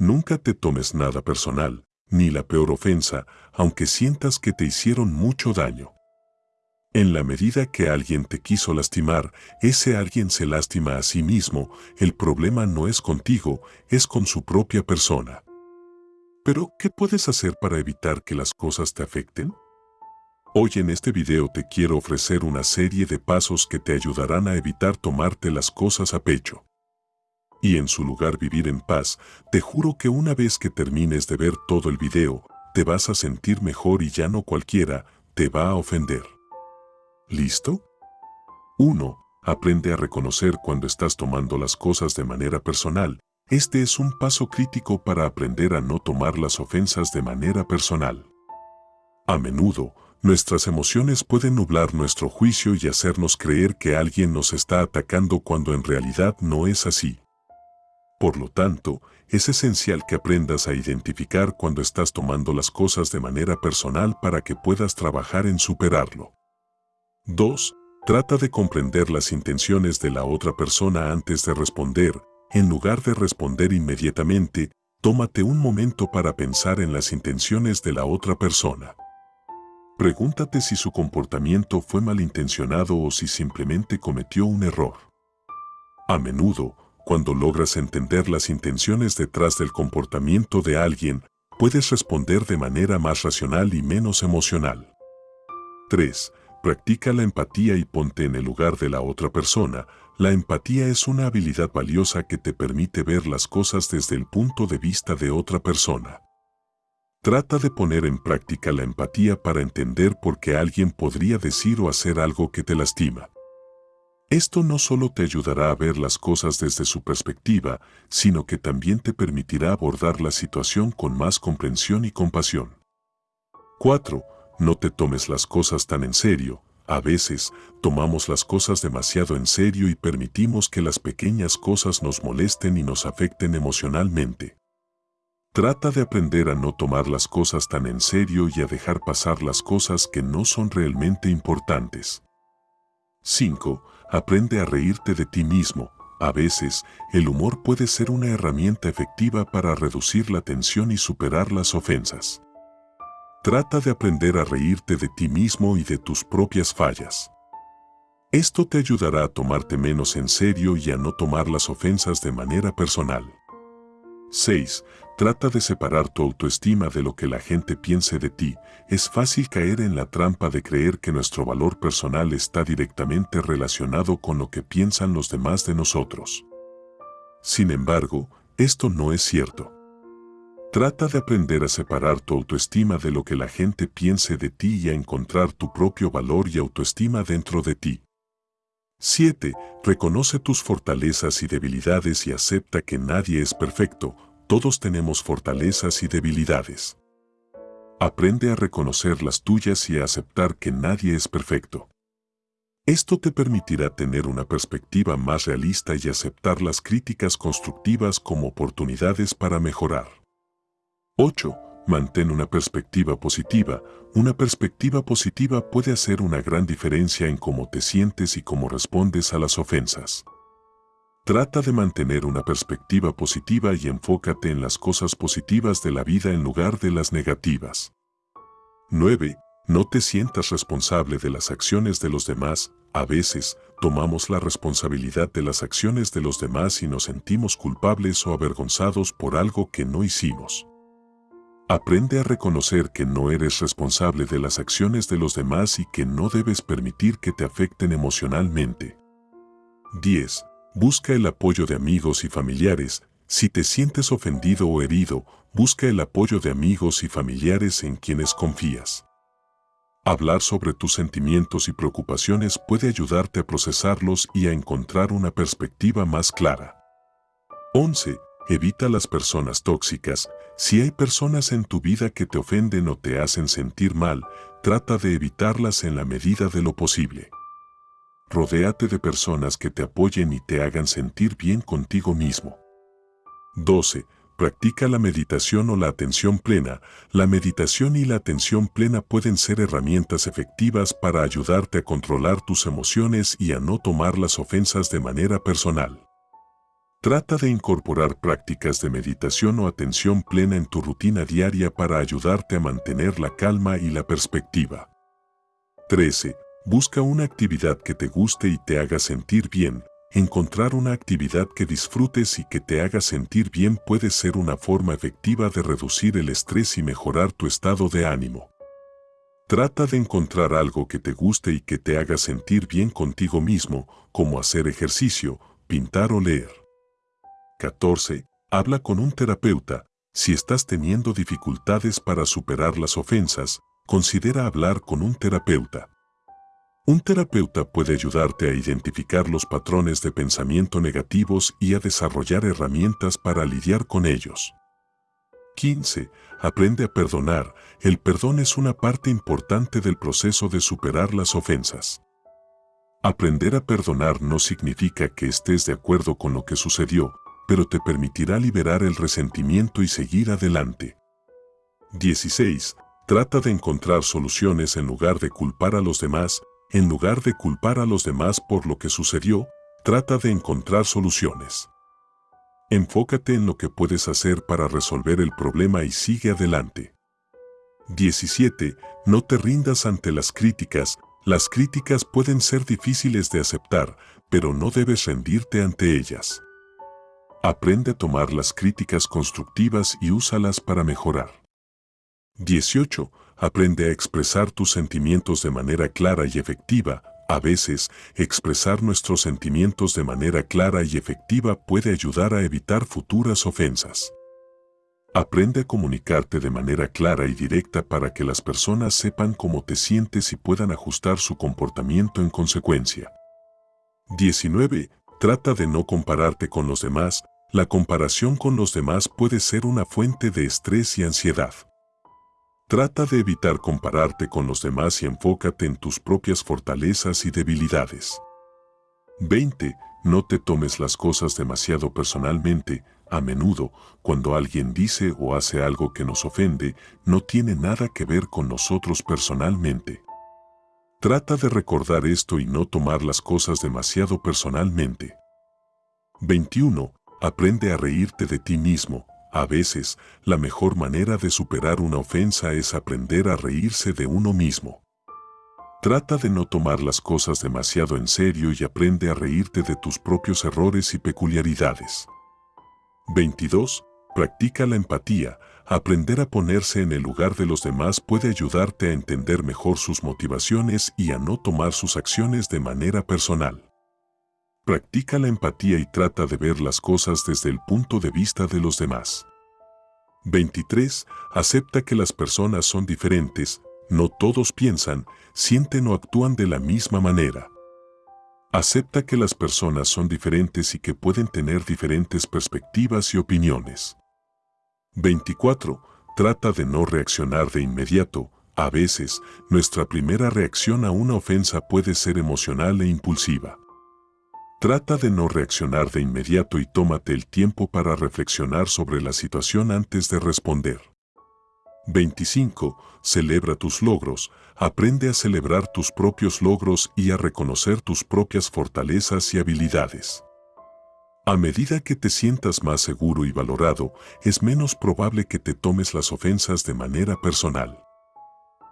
Nunca te tomes nada personal, ni la peor ofensa, aunque sientas que te hicieron mucho daño. En la medida que alguien te quiso lastimar, ese alguien se lastima a sí mismo, el problema no es contigo, es con su propia persona. Pero, ¿qué puedes hacer para evitar que las cosas te afecten? Hoy en este video te quiero ofrecer una serie de pasos que te ayudarán a evitar tomarte las cosas a pecho. Y en su lugar vivir en paz, te juro que una vez que termines de ver todo el video, te vas a sentir mejor y ya no cualquiera te va a ofender. ¿Listo? 1. Aprende a reconocer cuando estás tomando las cosas de manera personal. Este es un paso crítico para aprender a no tomar las ofensas de manera personal. A menudo, nuestras emociones pueden nublar nuestro juicio y hacernos creer que alguien nos está atacando cuando en realidad no es así. Por lo tanto, es esencial que aprendas a identificar cuando estás tomando las cosas de manera personal para que puedas trabajar en superarlo. 2. Trata de comprender las intenciones de la otra persona antes de responder. En lugar de responder inmediatamente, tómate un momento para pensar en las intenciones de la otra persona. Pregúntate si su comportamiento fue malintencionado o si simplemente cometió un error. A menudo, cuando logras entender las intenciones detrás del comportamiento de alguien, puedes responder de manera más racional y menos emocional. 3. Practica la empatía y ponte en el lugar de la otra persona. La empatía es una habilidad valiosa que te permite ver las cosas desde el punto de vista de otra persona. Trata de poner en práctica la empatía para entender por qué alguien podría decir o hacer algo que te lastima. Esto no solo te ayudará a ver las cosas desde su perspectiva, sino que también te permitirá abordar la situación con más comprensión y compasión. 4. No te tomes las cosas tan en serio. A veces, tomamos las cosas demasiado en serio y permitimos que las pequeñas cosas nos molesten y nos afecten emocionalmente. Trata de aprender a no tomar las cosas tan en serio y a dejar pasar las cosas que no son realmente importantes. 5. Aprende a reírte de ti mismo. A veces, el humor puede ser una herramienta efectiva para reducir la tensión y superar las ofensas. Trata de aprender a reírte de ti mismo y de tus propias fallas. Esto te ayudará a tomarte menos en serio y a no tomar las ofensas de manera personal. 6. Trata de separar tu autoestima de lo que la gente piense de ti. Es fácil caer en la trampa de creer que nuestro valor personal está directamente relacionado con lo que piensan los demás de nosotros. Sin embargo, esto no es cierto. Trata de aprender a separar tu autoestima de lo que la gente piense de ti y a encontrar tu propio valor y autoestima dentro de ti. 7. Reconoce tus fortalezas y debilidades y acepta que nadie es perfecto, todos tenemos fortalezas y debilidades. Aprende a reconocer las tuyas y a aceptar que nadie es perfecto. Esto te permitirá tener una perspectiva más realista y aceptar las críticas constructivas como oportunidades para mejorar. 8. Mantén una perspectiva positiva. Una perspectiva positiva puede hacer una gran diferencia en cómo te sientes y cómo respondes a las ofensas. Trata de mantener una perspectiva positiva y enfócate en las cosas positivas de la vida en lugar de las negativas. 9. No te sientas responsable de las acciones de los demás. A veces, tomamos la responsabilidad de las acciones de los demás y nos sentimos culpables o avergonzados por algo que no hicimos. Aprende a reconocer que no eres responsable de las acciones de los demás y que no debes permitir que te afecten emocionalmente. 10. Busca el apoyo de amigos y familiares. Si te sientes ofendido o herido, busca el apoyo de amigos y familiares en quienes confías. Hablar sobre tus sentimientos y preocupaciones puede ayudarte a procesarlos y a encontrar una perspectiva más clara. 11. Evita las personas tóxicas. Si hay personas en tu vida que te ofenden o te hacen sentir mal, trata de evitarlas en la medida de lo posible. Rodéate de personas que te apoyen y te hagan sentir bien contigo mismo. 12. Practica la meditación o la atención plena. La meditación y la atención plena pueden ser herramientas efectivas para ayudarte a controlar tus emociones y a no tomar las ofensas de manera personal. Trata de incorporar prácticas de meditación o atención plena en tu rutina diaria para ayudarte a mantener la calma y la perspectiva. 13. Busca una actividad que te guste y te haga sentir bien. Encontrar una actividad que disfrutes y que te haga sentir bien puede ser una forma efectiva de reducir el estrés y mejorar tu estado de ánimo. Trata de encontrar algo que te guste y que te haga sentir bien contigo mismo, como hacer ejercicio, pintar o leer. 14. Habla con un terapeuta. Si estás teniendo dificultades para superar las ofensas, considera hablar con un terapeuta. Un terapeuta puede ayudarte a identificar los patrones de pensamiento negativos y a desarrollar herramientas para lidiar con ellos. 15. Aprende a perdonar. El perdón es una parte importante del proceso de superar las ofensas. Aprender a perdonar no significa que estés de acuerdo con lo que sucedió, pero te permitirá liberar el resentimiento y seguir adelante. 16. Trata de encontrar soluciones en lugar de culpar a los demás. En lugar de culpar a los demás por lo que sucedió, trata de encontrar soluciones. Enfócate en lo que puedes hacer para resolver el problema y sigue adelante. 17. No te rindas ante las críticas. Las críticas pueden ser difíciles de aceptar, pero no debes rendirte ante ellas. Aprende a tomar las críticas constructivas y úsalas para mejorar. 18. Aprende a expresar tus sentimientos de manera clara y efectiva. A veces, expresar nuestros sentimientos de manera clara y efectiva puede ayudar a evitar futuras ofensas. Aprende a comunicarte de manera clara y directa para que las personas sepan cómo te sientes y puedan ajustar su comportamiento en consecuencia. 19. Trata de no compararte con los demás, la comparación con los demás puede ser una fuente de estrés y ansiedad. Trata de evitar compararte con los demás y enfócate en tus propias fortalezas y debilidades. 20. No te tomes las cosas demasiado personalmente. A menudo, cuando alguien dice o hace algo que nos ofende, no tiene nada que ver con nosotros personalmente. Trata de recordar esto y no tomar las cosas demasiado personalmente. 21. Aprende a reírte de ti mismo. A veces, la mejor manera de superar una ofensa es aprender a reírse de uno mismo. Trata de no tomar las cosas demasiado en serio y aprende a reírte de tus propios errores y peculiaridades. 22. Practica la empatía. Aprender a ponerse en el lugar de los demás puede ayudarte a entender mejor sus motivaciones y a no tomar sus acciones de manera personal. Practica la empatía y trata de ver las cosas desde el punto de vista de los demás. 23. Acepta que las personas son diferentes, no todos piensan, sienten o actúan de la misma manera. Acepta que las personas son diferentes y que pueden tener diferentes perspectivas y opiniones. 24. Trata de no reaccionar de inmediato. A veces, nuestra primera reacción a una ofensa puede ser emocional e impulsiva. Trata de no reaccionar de inmediato y tómate el tiempo para reflexionar sobre la situación antes de responder. 25. Celebra tus logros. Aprende a celebrar tus propios logros y a reconocer tus propias fortalezas y habilidades. A medida que te sientas más seguro y valorado, es menos probable que te tomes las ofensas de manera personal.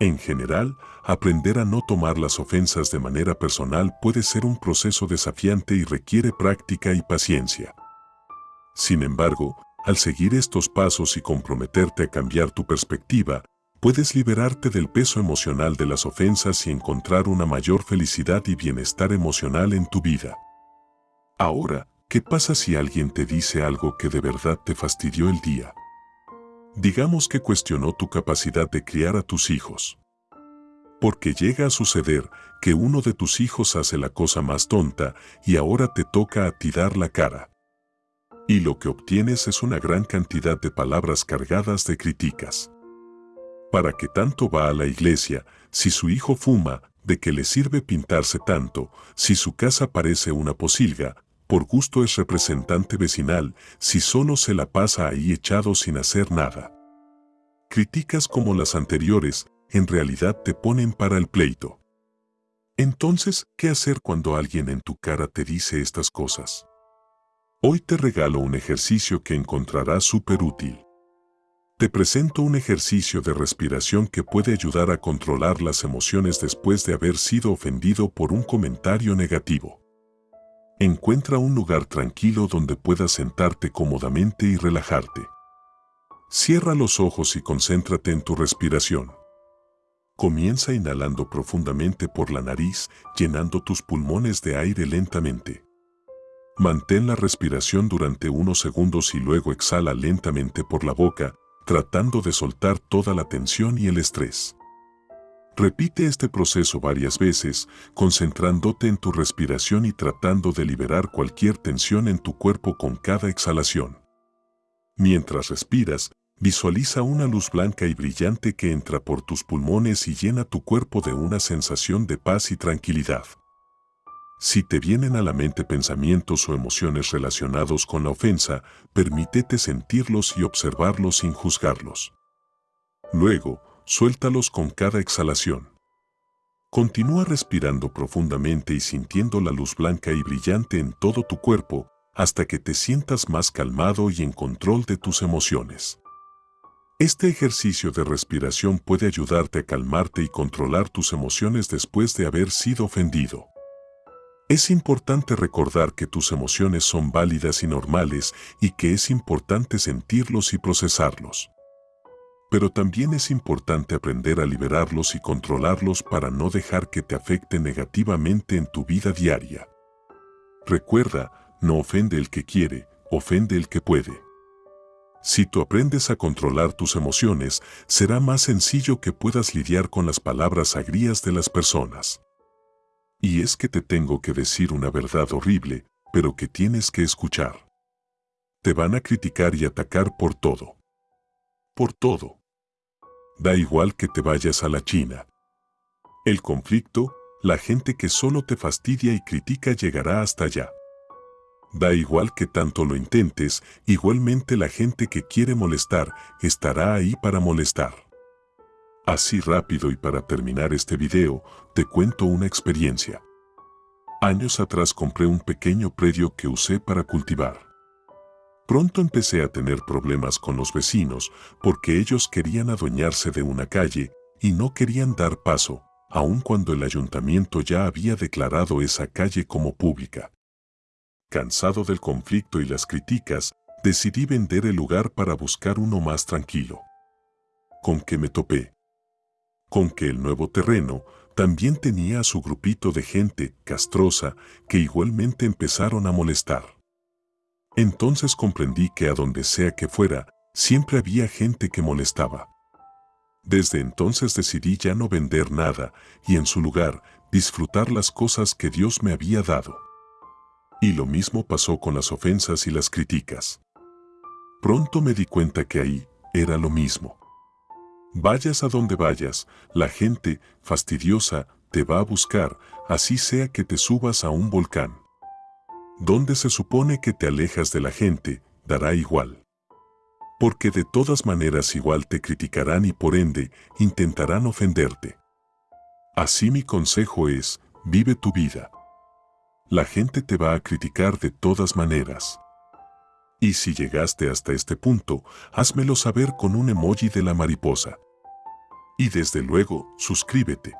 En general, aprender a no tomar las ofensas de manera personal puede ser un proceso desafiante y requiere práctica y paciencia. Sin embargo, al seguir estos pasos y comprometerte a cambiar tu perspectiva, puedes liberarte del peso emocional de las ofensas y encontrar una mayor felicidad y bienestar emocional en tu vida. Ahora, ¿qué pasa si alguien te dice algo que de verdad te fastidió el día? Digamos que cuestionó tu capacidad de criar a tus hijos. Porque llega a suceder que uno de tus hijos hace la cosa más tonta y ahora te toca a ti dar la cara y lo que obtienes es una gran cantidad de palabras cargadas de críticas. ¿Para qué tanto va a la iglesia? Si su hijo fuma, ¿de qué le sirve pintarse tanto? Si su casa parece una posilga, por gusto es representante vecinal, si solo se la pasa ahí echado sin hacer nada. Críticas como las anteriores, en realidad te ponen para el pleito. Entonces, ¿qué hacer cuando alguien en tu cara te dice estas cosas? Hoy te regalo un ejercicio que encontrarás súper útil. Te presento un ejercicio de respiración que puede ayudar a controlar las emociones después de haber sido ofendido por un comentario negativo. Encuentra un lugar tranquilo donde puedas sentarte cómodamente y relajarte. Cierra los ojos y concéntrate en tu respiración. Comienza inhalando profundamente por la nariz, llenando tus pulmones de aire lentamente. Mantén la respiración durante unos segundos y luego exhala lentamente por la boca, tratando de soltar toda la tensión y el estrés. Repite este proceso varias veces, concentrándote en tu respiración y tratando de liberar cualquier tensión en tu cuerpo con cada exhalación. Mientras respiras, visualiza una luz blanca y brillante que entra por tus pulmones y llena tu cuerpo de una sensación de paz y tranquilidad. Si te vienen a la mente pensamientos o emociones relacionados con la ofensa, permítete sentirlos y observarlos sin juzgarlos. Luego, suéltalos con cada exhalación. Continúa respirando profundamente y sintiendo la luz blanca y brillante en todo tu cuerpo hasta que te sientas más calmado y en control de tus emociones. Este ejercicio de respiración puede ayudarte a calmarte y controlar tus emociones después de haber sido ofendido. Es importante recordar que tus emociones son válidas y normales y que es importante sentirlos y procesarlos. Pero también es importante aprender a liberarlos y controlarlos para no dejar que te afecte negativamente en tu vida diaria. Recuerda, no ofende el que quiere, ofende el que puede. Si tú aprendes a controlar tus emociones, será más sencillo que puedas lidiar con las palabras agrías de las personas. Y es que te tengo que decir una verdad horrible, pero que tienes que escuchar. Te van a criticar y atacar por todo. Por todo. Da igual que te vayas a la China. El conflicto, la gente que solo te fastidia y critica llegará hasta allá. Da igual que tanto lo intentes, igualmente la gente que quiere molestar estará ahí para molestar. Así rápido y para terminar este video, te cuento una experiencia. Años atrás compré un pequeño predio que usé para cultivar. Pronto empecé a tener problemas con los vecinos porque ellos querían adueñarse de una calle y no querían dar paso, aun cuando el ayuntamiento ya había declarado esa calle como pública. Cansado del conflicto y las críticas, decidí vender el lugar para buscar uno más tranquilo. ¿Con qué me topé? con que el nuevo terreno también tenía a su grupito de gente castrosa que igualmente empezaron a molestar. Entonces comprendí que a donde sea que fuera, siempre había gente que molestaba. Desde entonces decidí ya no vender nada y en su lugar disfrutar las cosas que Dios me había dado. Y lo mismo pasó con las ofensas y las críticas. Pronto me di cuenta que ahí era lo mismo. Vayas a donde vayas, la gente fastidiosa te va a buscar, así sea que te subas a un volcán. Donde se supone que te alejas de la gente, dará igual. Porque de todas maneras igual te criticarán y por ende intentarán ofenderte. Así mi consejo es, vive tu vida. La gente te va a criticar de todas maneras. Y si llegaste hasta este punto, házmelo saber con un emoji de la mariposa. Y desde luego, suscríbete.